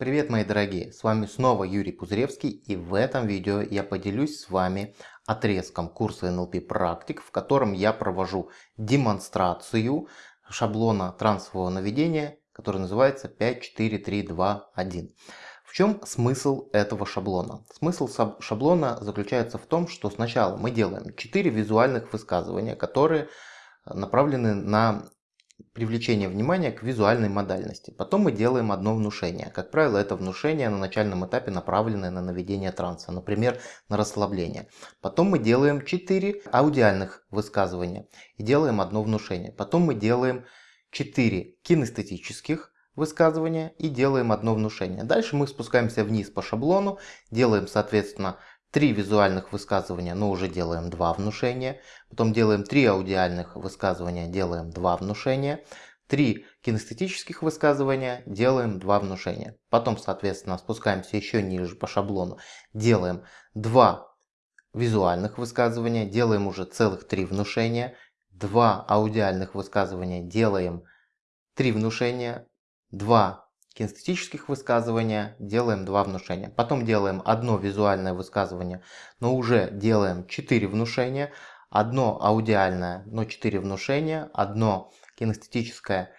Привет мои дорогие, с вами снова Юрий Пузыревский и в этом видео я поделюсь с вами отрезком курса NLP практик, в котором я провожу демонстрацию шаблона трансового наведения, который называется 54321. В чем смысл этого шаблона? Смысл шаблона заключается в том, что сначала мы делаем 4 визуальных высказывания, которые направлены на привлечение внимания к визуальной модальности. Потом мы делаем одно внушение. Как правило, это внушение на начальном этапе направленное на наведение транса, например, на расслабление. Потом мы делаем 4 аудиальных высказывания и делаем одно внушение. Потом мы делаем 4 кинестетических высказывания и делаем одно внушение. Дальше мы спускаемся вниз по шаблону, делаем, соответственно, три визуальных высказывания, но уже делаем два внушения. Потом делаем три аудиальных высказывания, делаем два внушения. Три кинестетических высказывания, делаем два внушения. Потом, соответственно, спускаемся еще ниже по шаблону, делаем два визуальных высказывания, делаем уже целых три внушения. Два аудиальных высказывания, делаем три внушения. Два кинестетических высказывания делаем два внушения. Потом делаем одно визуальное высказывание, но уже делаем 4 внушения. Одно аудиальное, но 4 внушения. Одно кинестетическое,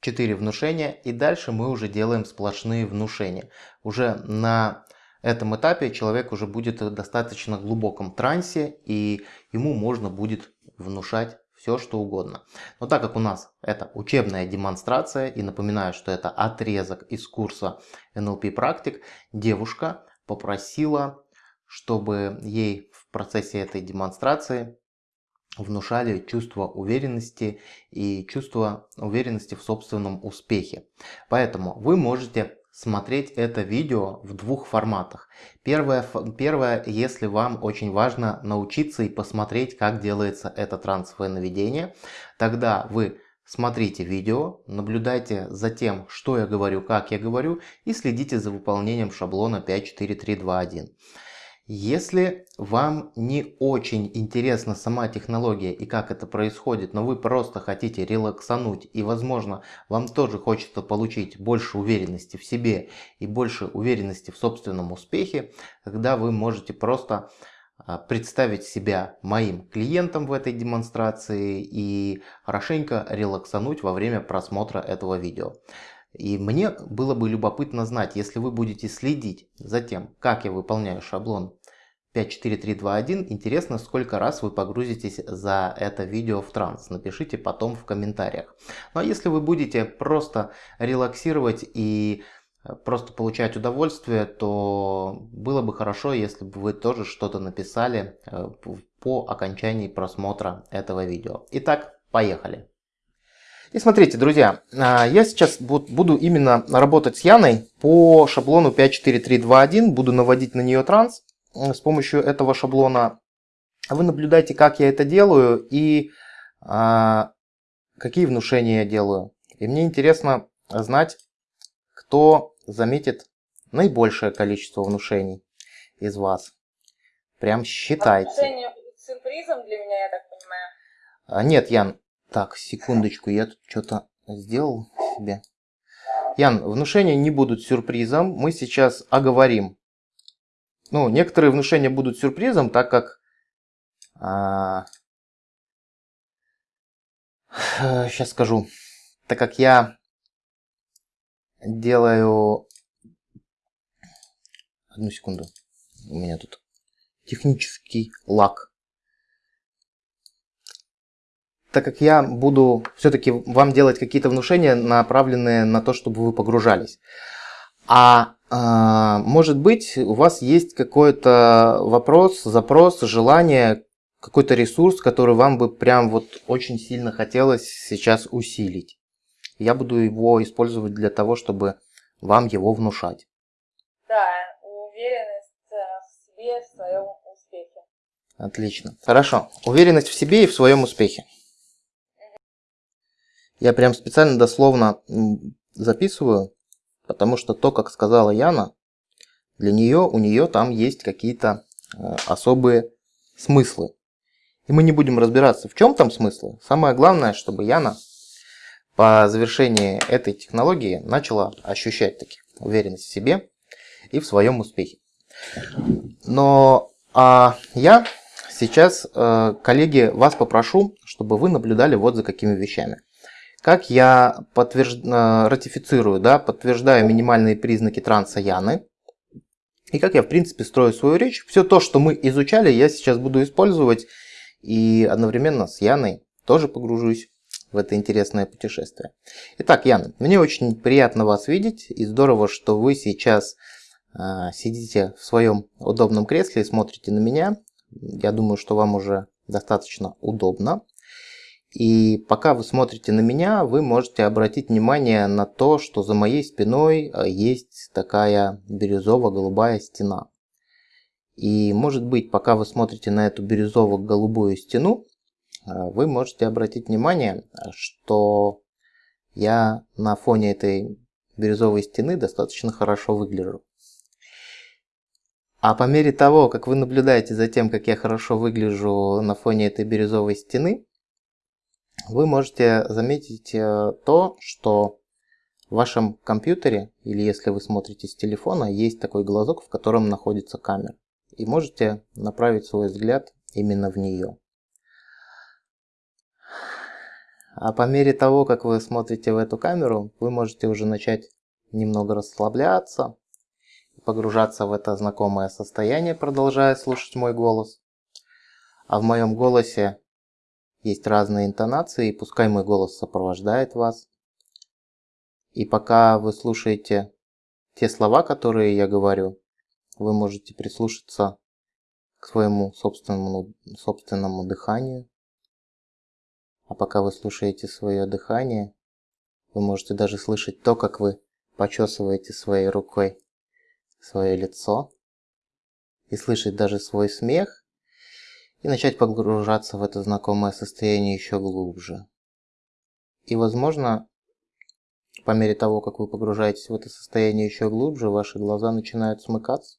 4 внушения. И дальше мы уже делаем сплошные внушения. Уже на этом этапе человек уже будет в достаточно глубоком трансе и ему можно будет внушать все что угодно. Но так как у нас это учебная демонстрация, и напоминаю, что это отрезок из курса NLP практик, девушка попросила, чтобы ей в процессе этой демонстрации внушали чувство уверенности и чувство уверенности в собственном успехе. Поэтому вы можете смотреть это видео в двух форматах. Первое, первое, если вам очень важно научиться и посмотреть, как делается это трансовое наведение, тогда вы смотрите видео, наблюдайте за тем, что я говорю, как я говорю и следите за выполнением шаблона 54321. Если вам не очень интересна сама технология и как это происходит, но вы просто хотите релаксануть и возможно вам тоже хочется получить больше уверенности в себе и больше уверенности в собственном успехе, тогда вы можете просто а, представить себя моим клиентом в этой демонстрации и хорошенько релаксануть во время просмотра этого видео. И мне было бы любопытно знать, если вы будете следить за тем, как я выполняю шаблон 54321, интересно, сколько раз вы погрузитесь за это видео в транс. Напишите потом в комментариях. Ну а если вы будете просто релаксировать и э, просто получать удовольствие, то было бы хорошо, если бы вы тоже что-то написали э, по окончании просмотра этого видео. Итак, поехали! И смотрите, друзья, а, я сейчас буду именно работать с Яной по шаблону 54321, буду наводить на нее транс с помощью этого шаблона. Вы наблюдаете, как я это делаю и а, какие внушения я делаю. И мне интересно знать, кто заметит наибольшее количество внушений из вас. Прям считайте. Внушение сюрпризом для меня, я так понимаю? А, нет, Ян, так, секундочку, я тут что-то сделал себе. Ян, внушения не будут сюрпризом. Мы сейчас оговорим. Ну, некоторые внушения будут сюрпризом, так как... А, сейчас скажу. Так как я делаю... Одну секунду. У меня тут технический лак так как я буду все-таки вам делать какие-то внушения, направленные на то, чтобы вы погружались. А э, может быть, у вас есть какой-то вопрос, запрос, желание, какой-то ресурс, который вам бы прям вот очень сильно хотелось сейчас усилить. Я буду его использовать для того, чтобы вам его внушать. Да, уверенность э, в себе, в своем успехе. Отлично. Хорошо. Уверенность в себе и в своем успехе. Я прям специально дословно записываю, потому что то, как сказала Яна, для нее, у нее там есть какие-то э, особые смыслы. И мы не будем разбираться, в чем там смыслы. Самое главное, чтобы Яна по завершении этой технологии начала ощущать таких уверенность в себе и в своем успехе. Но а я сейчас, э, коллеги, вас попрошу, чтобы вы наблюдали вот за какими вещами. Как я подтвержд... Э, ратифицирую, да, подтверждаю минимальные признаки транса Яны. И как я, в принципе, строю свою речь. Все то, что мы изучали, я сейчас буду использовать. И одновременно с Яной тоже погружусь в это интересное путешествие. Итак, Яна, мне очень приятно вас видеть. И здорово, что вы сейчас э, сидите в своем удобном кресле и смотрите на меня. Я думаю, что вам уже достаточно удобно. И пока вы смотрите на меня, вы можете обратить внимание на то, что за моей спиной э, есть такая бирюзово-голубая стена. И может быть, пока вы смотрите на эту бирюзово-голубую стену, э, вы можете обратить внимание, что я на фоне этой бирюзовой стены достаточно хорошо выгляжу. А по мере того, как вы наблюдаете за тем, как я хорошо выгляжу на фоне этой бирюзовой стены, вы можете заметить э, то, что в вашем компьютере, или если вы смотрите с телефона, есть такой глазок, в котором находится камера. И можете направить свой взгляд именно в нее. А по мере того, как вы смотрите в эту камеру, вы можете уже начать немного расслабляться, погружаться в это знакомое состояние, продолжая слушать мой голос. А в моем голосе есть разные интонации, и пускай мой голос сопровождает вас. И пока вы слушаете те слова, которые я говорю, вы можете прислушаться к своему собственному, собственному дыханию. А пока вы слушаете свое дыхание, вы можете даже слышать то, как вы почесываете своей рукой свое лицо и слышать даже свой смех и начать погружаться в это знакомое состояние еще глубже. И возможно, по мере того, как вы погружаетесь в это состояние еще глубже, ваши глаза начинают смыкаться.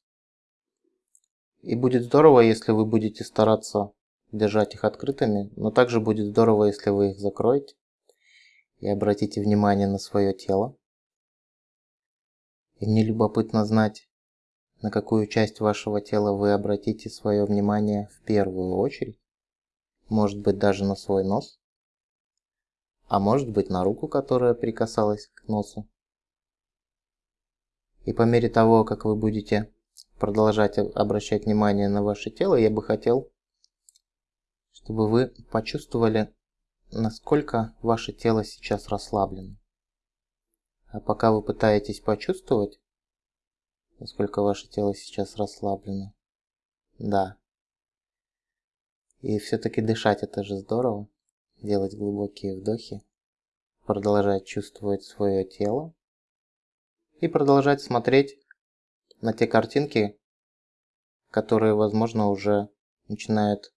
И будет здорово, если вы будете стараться держать их открытыми, но также будет здорово, если вы их закроете и обратите внимание на свое тело. И мне любопытно знать, на какую часть вашего тела вы обратите свое внимание в первую очередь. Может быть даже на свой нос. А может быть на руку, которая прикасалась к носу. И по мере того, как вы будете продолжать обращать внимание на ваше тело, я бы хотел, чтобы вы почувствовали, насколько ваше тело сейчас расслаблено. А пока вы пытаетесь почувствовать, насколько ваше тело сейчас расслаблено. Да. И все-таки дышать это же здорово. Делать глубокие вдохи. Продолжать чувствовать свое тело. И продолжать смотреть на те картинки, которые, возможно, уже начинают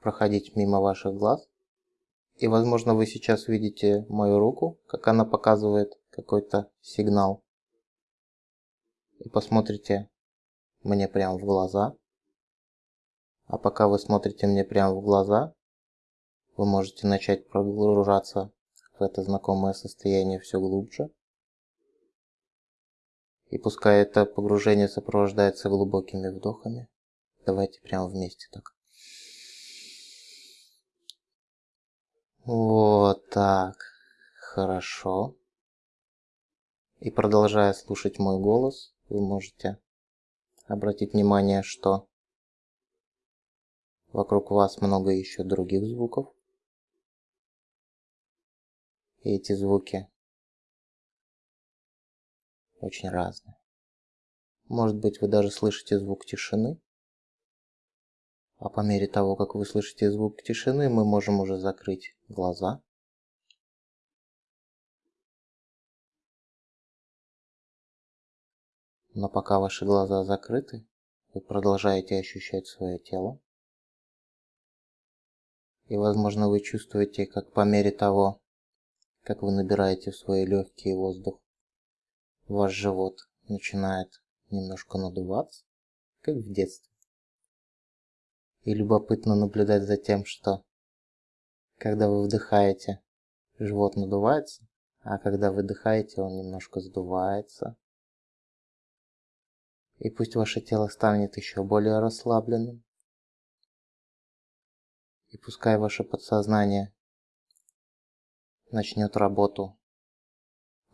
проходить мимо ваших глаз. И, возможно, вы сейчас видите мою руку, как она показывает какой-то сигнал и посмотрите мне прямо в глаза. А пока вы смотрите мне прямо в глаза, вы можете начать погружаться в это знакомое состояние все глубже. И пускай это погружение сопровождается глубокими вдохами, давайте прямо вместе так. Вот так. Хорошо. И продолжая слушать мой голос, вы можете обратить внимание, что вокруг вас много еще других звуков. И эти звуки очень разные. Может быть, вы даже слышите звук тишины. А по мере того, как вы слышите звук тишины, мы можем уже закрыть глаза Но пока ваши глаза закрыты, вы продолжаете ощущать свое тело. И возможно вы чувствуете, как по мере того, как вы набираете в свои легкие воздух, ваш живот начинает немножко надуваться, как в детстве. И любопытно наблюдать за тем, что когда вы вдыхаете, живот надувается, а когда выдыхаете, он немножко сдувается, И пусть ваше тело станет еще более расслабленным. И пускай ваше подсознание начнет работу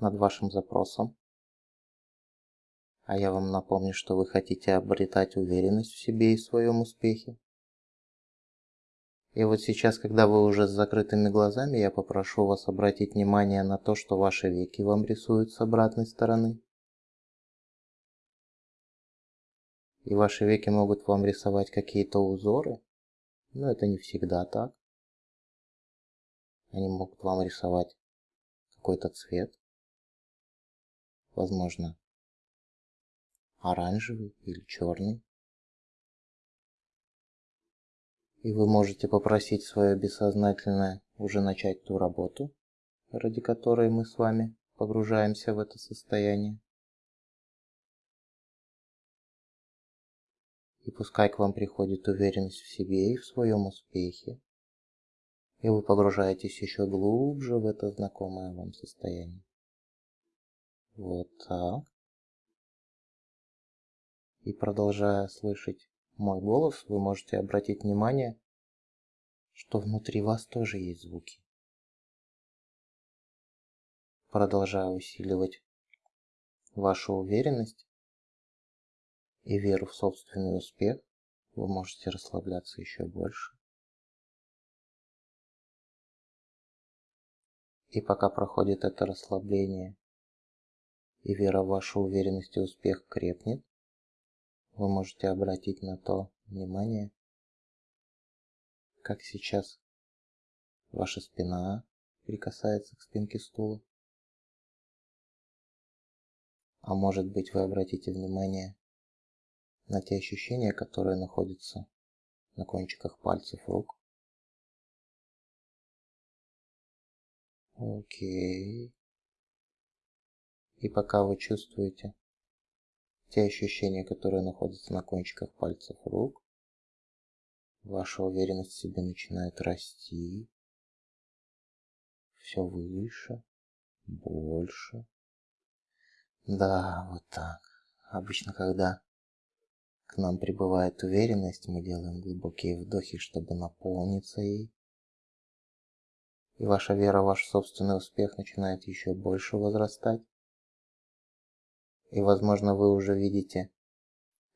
над вашим запросом. А я вам напомню, что вы хотите обретать уверенность в себе и в своем успехе. И вот сейчас, когда вы уже с закрытыми глазами, я попрошу вас обратить внимание на то, что ваши веки вам рисуют с обратной стороны. И ваши веки могут вам рисовать какие-то узоры, но это не всегда так. Они могут вам рисовать какой-то цвет, возможно, оранжевый или черный. И вы можете попросить свое бессознательное уже начать ту работу, ради которой мы с вами погружаемся в это состояние. И пускай к вам приходит уверенность в себе и в своем успехе, и вы погружаетесь еще глубже в это знакомое вам состояние. Вот так. И продолжая слышать мой голос, вы можете обратить внимание, что внутри вас тоже есть звуки. Продолжая усиливать вашу уверенность и веру в собственный успех, вы можете расслабляться еще больше. И пока проходит это расслабление и вера в вашу уверенность и успех крепнет, вы можете обратить на то внимание, как сейчас ваша спина прикасается к спинке стула. А может быть вы обратите внимание на те ощущения, которые находятся на кончиках пальцев рук. Окей. И пока вы чувствуете те ощущения, которые находятся на кончиках пальцев рук. Ваша уверенность в себе начинает расти. Все выше, больше. Да, вот так. Обычно, когда к нам прибывает уверенность, мы делаем глубокие вдохи, чтобы наполниться ей. И ваша вера ваш собственный успех начинает еще больше возрастать. И, возможно, вы уже видите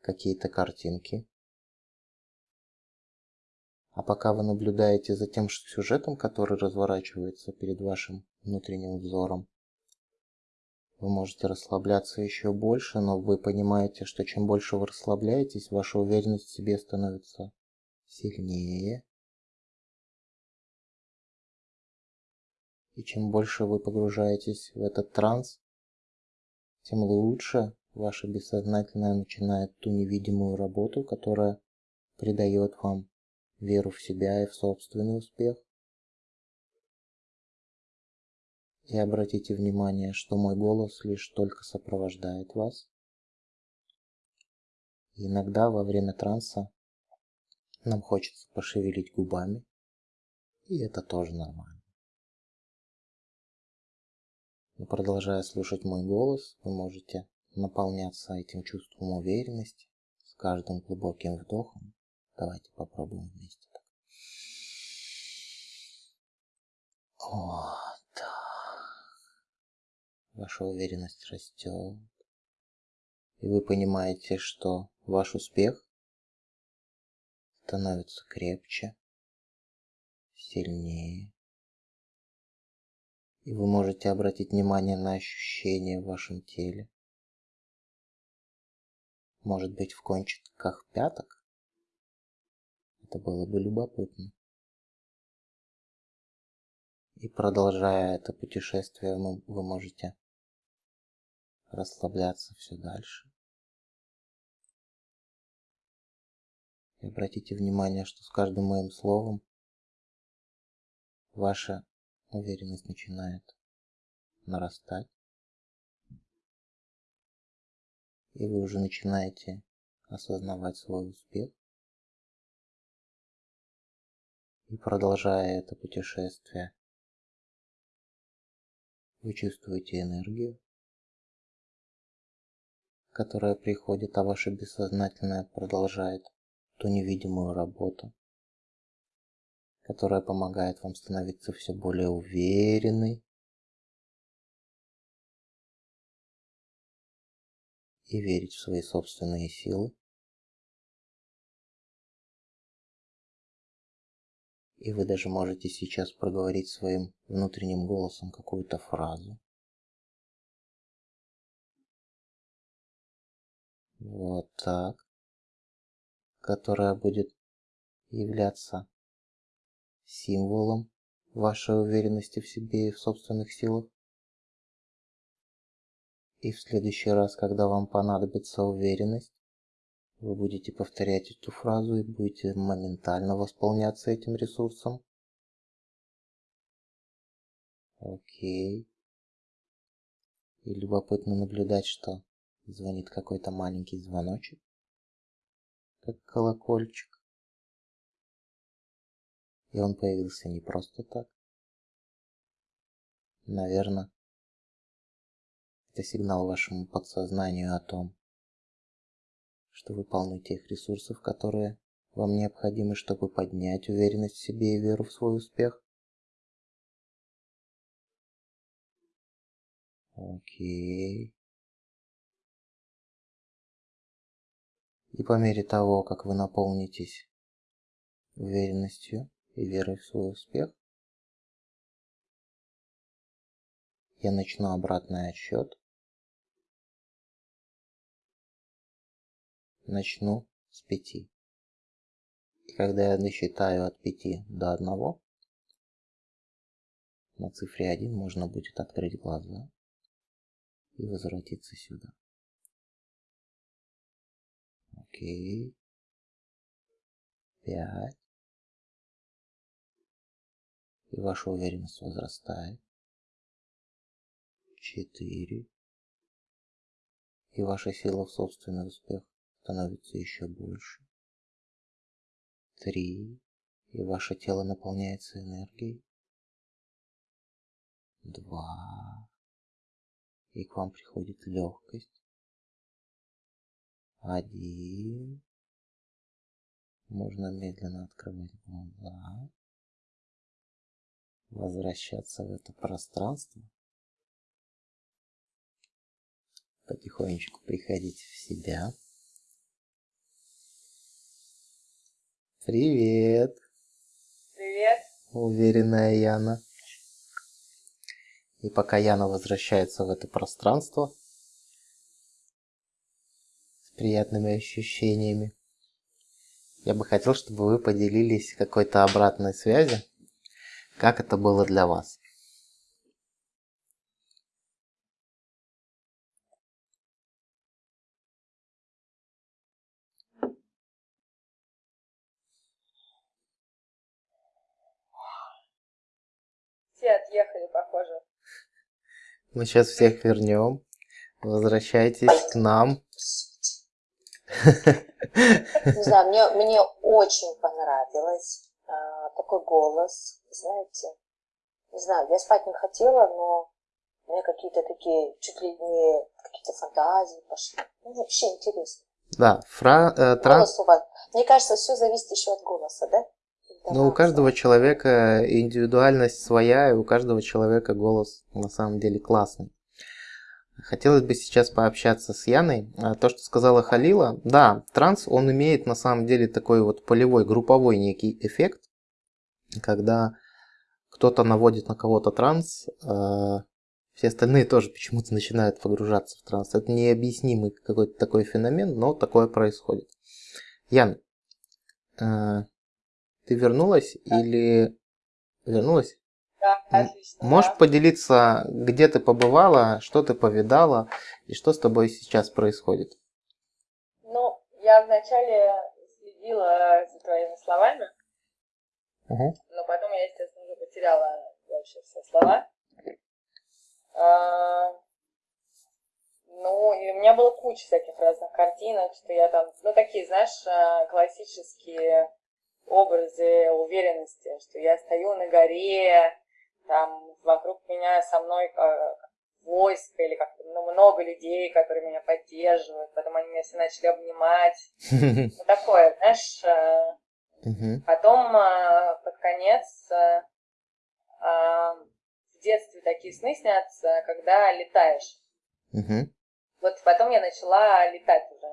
какие-то картинки. А пока вы наблюдаете за тем сюжетом, который разворачивается перед вашим внутренним взором, вы можете расслабляться еще больше, но вы понимаете, что чем больше вы расслабляетесь, ваша уверенность в себе становится сильнее. И чем больше вы погружаетесь в этот транс, тем лучше ваше бессознательное начинает ту невидимую работу, которая придает вам веру в себя и в собственный успех. И обратите внимание, что мой голос лишь только сопровождает вас. Иногда во время транса нам хочется пошевелить губами, и это тоже нормально. Но продолжая слушать мой голос, вы можете наполняться этим чувством уверенности с каждым глубоким вдохом. Давайте попробуем вместе так. Так. Ваша уверенность растет. И вы понимаете, что ваш успех становится крепче, сильнее. И вы можете обратить внимание на ощущения в вашем теле. Может быть в кончиках пяток? Это было бы любопытно. И продолжая это путешествие, вы можете расслабляться все дальше. И обратите внимание, что с каждым моим словом ваша уверенность начинает нарастать. И вы уже начинаете осознавать свой успех. И продолжая это путешествие, вы чувствуете энергию, которая приходит, а ваше бессознательное продолжает ту невидимую работу, которая помогает вам становиться все более уверенной и верить в свои собственные силы. И вы даже можете сейчас проговорить своим внутренним голосом какую-то фразу. Вот так. Которая будет являться символом вашей уверенности в себе и в собственных силах. И в следующий раз, когда вам понадобится уверенность, вы будете повторять эту фразу и будете моментально восполняться этим ресурсом. Окей. И любопытно наблюдать, что звонит какой-то маленький звоночек, как колокольчик. И он появился не просто так. Наверное, это сигнал вашему подсознанию о том, что вы полны тех ресурсов, которые вам необходимы, чтобы поднять уверенность в себе и веру в свой успех. Окей. И по мере того, как вы наполнитесь уверенностью и верой в свой успех, я начну обратный отсчет начну с 5. И когда я досчитаю от 5 до 1, на цифре 1 можно будет открыть глаза и возвратиться сюда. Окей. 5. И ваша уверенность возрастает. 4. И ваша сила в собственный успех становится еще больше. Три. И ваше тело наполняется энергией. Два. И к вам приходит легкость. Один. Можно медленно открывать глаза. Возвращаться в это пространство. Потихонечку приходить в себя. Привет. Привет. Уверенная Яна. И пока Яна возвращается в это пространство приятными ощущениями, я бы хотел, чтобы вы поделились какой-то обратной связью, как это было для вас. Все отъехали, похоже. Мы сейчас всех вернем. Возвращайтесь к нам. Не знаю, мне, мне очень понравилось а, такой голос, знаете. Не знаю, я спать не хотела, но у меня какие-то такие, чуть ли не какие-то фантазии пошли. Ну, вообще интересно. Да, фра, э, тран- Голос у вас. Мне кажется, все зависит еще от голоса, да? Ну, у каждого человека индивидуальность своя, и у каждого человека голос на самом деле классный. Хотелось бы сейчас пообщаться с Яной. А, То, что сказала Халила, да, транс, он имеет на самом деле такой вот полевой, групповой некий эффект, когда кто-то наводит на кого-то транс, а все остальные тоже почему-то начинают погружаться в транс. Это необъяснимый какой-то такой феномен, но такое происходит. Ян, а, ты вернулась или вернулась? Да, М- отлично. Можешь да. поделиться, где ты побывала, что ты повидала и что с тобой сейчас происходит? Ну, я вначале следила за твоими словами, Мгм. но потом я, естественно, уже потеряла вообще все слова. А, Ну, и у меня было куча всяких разных картинок, что я там, ну, такие, знаешь, а, классические образы уверенности, что я стою на горе, там вокруг меня со мной а, войско или как-то ну, много людей, которые меня поддерживают. Потом они меня все начали обнимать. Ну, такое, знаешь. Э, потом э, под конец э, в детстве такие сны снятся, когда летаешь. Вот потом я начала летать уже.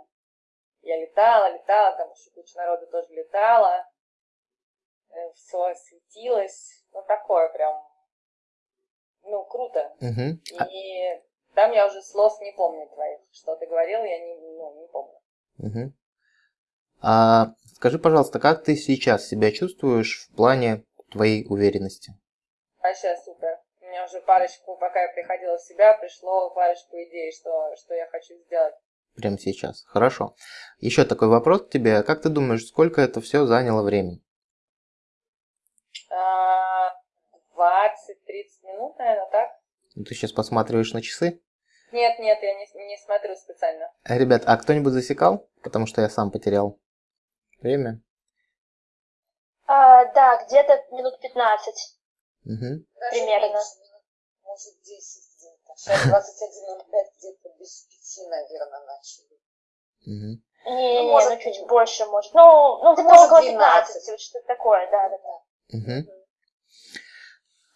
Я летала, летала, там еще куча народу тоже летала. Все светилось. Ну, такое прям ну, круто. Угу. И там я уже слов не помню твоих. Что ты говорил, я не, ну, не помню. Угу. А скажи, пожалуйста, как ты сейчас себя чувствуешь в плане твоей уверенности? Вообще супер. У меня уже парочку, пока я приходила в себя, пришло парочку идей, что, что я хочу сделать. Прямо сейчас. Хорошо. Еще такой вопрос к тебе. Как ты думаешь, сколько это все заняло времени? 20-30 минут, наверное, так? Ну, ты сейчас посматриваешь на часы? Нет, нет, я не, не смотрю специально. Э, ребят, а кто-нибудь засекал? Потому что я сам потерял время. А, да, где-то минут 15. Угу. Примерно. Может 10 где-то. Сейчас 21.05 где-то без 5, наверное, начали. Угу. Не, ну, не, может, ну чуть больше, может. Ну, ну где-то около 15, вот что-то такое, да, да, да. Угу.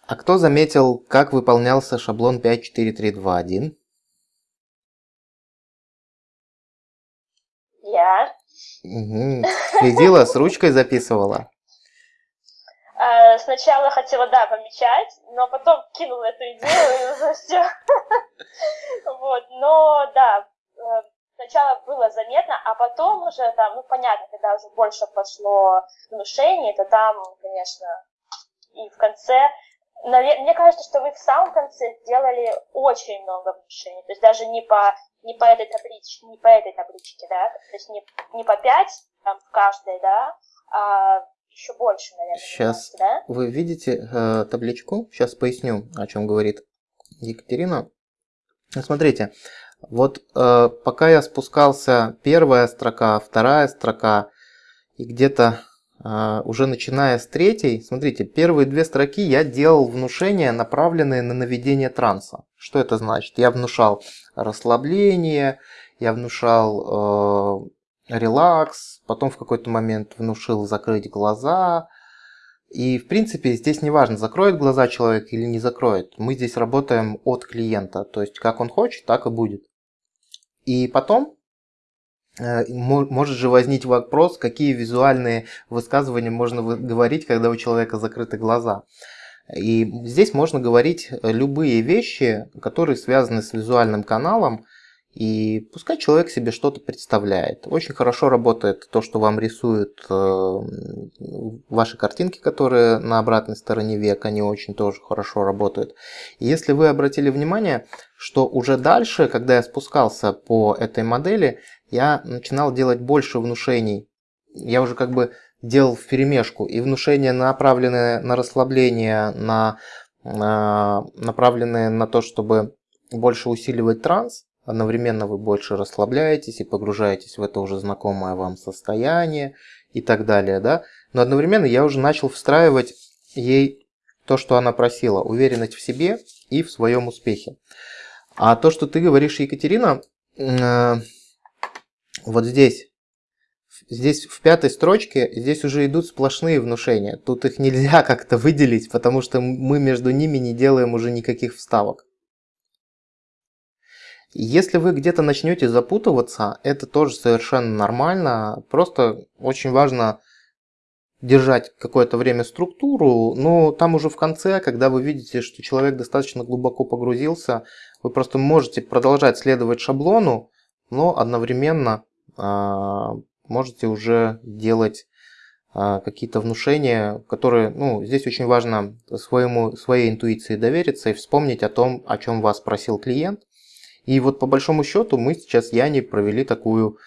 А кто заметил, как выполнялся шаблон 54321? Я. Угу. Следила, с ручкой записывала? А, сначала хотела, да, помечать, но потом кинула эту идею и все. Вот, но да, э, сначала было заметно, а потом уже там, ну понятно, когда уже больше пошло внушение, то там, конечно, и в конце мне кажется, что вы в самом конце сделали очень много внушений. То есть даже не по, не по этой табличке, не по этой табличке, да, то есть не, не по 5 там, в каждой, да, а еще больше, наверное. Сейчас да? вы видите э, табличку. Сейчас поясню, о чем говорит Екатерина. Смотрите, вот э, пока я спускался, первая строка, вторая строка, и где-то уже начиная с третьей, смотрите, первые две строки я делал внушения, направленные на наведение транса. Что это значит? Я внушал расслабление, я внушал э, релакс, потом в какой-то момент внушил закрыть глаза. И в принципе здесь не важно, закроет глаза человек или не закроет. Мы здесь работаем от клиента, то есть как он хочет, так и будет. И потом может же возникнуть вопрос, какие визуальные высказывания можно говорить, когда у человека закрыты глаза. И здесь можно говорить любые вещи, которые связаны с визуальным каналом, и пускай человек себе что-то представляет. Очень хорошо работает то, что вам рисуют э, ваши картинки, которые на обратной стороне век, они очень тоже хорошо работают. И если вы обратили внимание, что уже дальше, когда я спускался по этой модели, я начинал делать больше внушений. Я уже как бы делал в перемешку. И внушения направленные на расслабление, на, на, направленные на то, чтобы больше усиливать транс. Одновременно вы больше расслабляетесь и погружаетесь в это уже знакомое вам состояние и так далее. Да? Но одновременно я уже начал встраивать ей то, что она просила. Уверенность в себе и в своем успехе. А то, что ты говоришь, Екатерина, э, вот здесь, здесь в пятой строчке, здесь уже идут сплошные внушения. Тут их нельзя как-то выделить, потому что мы между ними не делаем уже никаких вставок. Если вы где-то начнете запутываться, это тоже совершенно нормально. Просто очень важно держать какое-то время структуру, но там уже в конце, когда вы видите, что человек достаточно глубоко погрузился, вы просто можете продолжать следовать шаблону, но одновременно можете уже делать а, какие-то внушения, которые, ну, здесь очень важно своему, своей интуиции довериться и вспомнить о том, о чем вас просил клиент. И вот по большому счету мы сейчас с Яни провели такую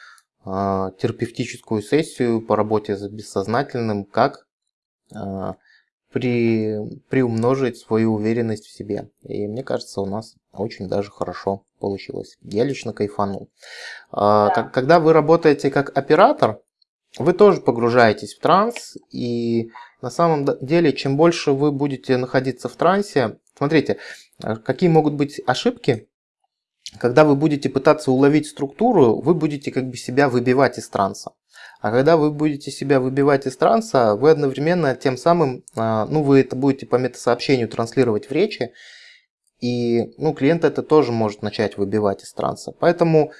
э, терапевтическую сессию по работе с бессознательным, как э, при, приумножить свою уверенность в себе. И мне кажется, у нас очень даже хорошо получилось. Я лично кайфанул. А, да. Когда вы работаете как оператор, вы тоже погружаетесь в транс, и на самом деле, чем больше вы будете находиться в трансе, смотрите, А какие могут быть ошибки? Когда вы будете пытаться уловить структуру, вы будете как бы себя выбивать из транса. А когда вы будете себя выбивать из транса, вы одновременно тем самым, а, ну вы это будете по метасообщению транслировать в речи, и ну, клиент это тоже может начать выбивать из транса. Поэтому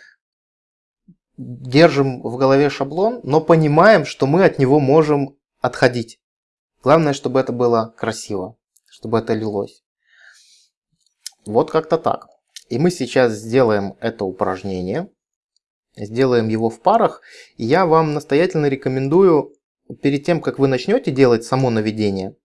держим в голове шаблон, но понимаем, что мы от него можем отходить. Главное, чтобы это было красиво, чтобы это лилось. Вот как-то так. И мы сейчас сделаем это упражнение. Сделаем его в парах. И я вам настоятельно рекомендую, перед тем, как вы начнете делать само наведение,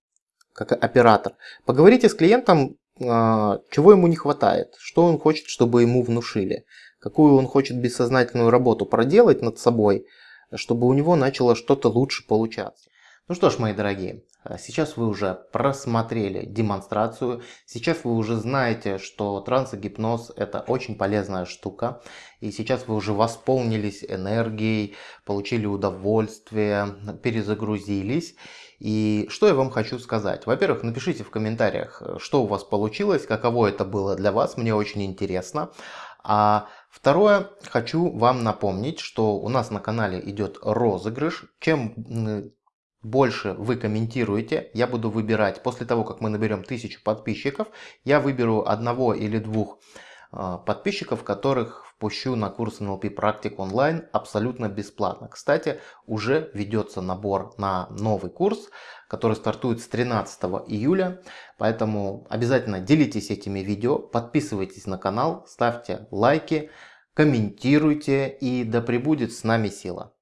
как оператор, поговорите с клиентом, чего ему не хватает, что он хочет, чтобы ему внушили, какую он хочет бессознательную работу проделать над собой, чтобы у него начало что-то лучше получаться. Ну что ж, мои дорогие, а сейчас вы уже просмотрели демонстрацию, сейчас вы уже знаете, что трансогипноз это очень полезная штука. И сейчас вы уже восполнились энергией, получили удовольствие, перезагрузились. И что я вам хочу сказать? Во-первых, напишите в комментариях, что у вас получилось, каково это было для вас, мне очень интересно. А второе, хочу вам напомнить, что у нас на канале идет розыгрыш. Чем больше вы комментируете, я буду выбирать, после того, как мы наберем тысячу подписчиков, я выберу одного или двух а, подписчиков, которых впущу на курс NLP практик онлайн абсолютно бесплатно. Кстати, уже ведется набор на новый курс, который стартует с 13 июля. Поэтому обязательно делитесь этими видео, подписывайтесь на канал, ставьте лайки, комментируйте и да пребудет с нами сила.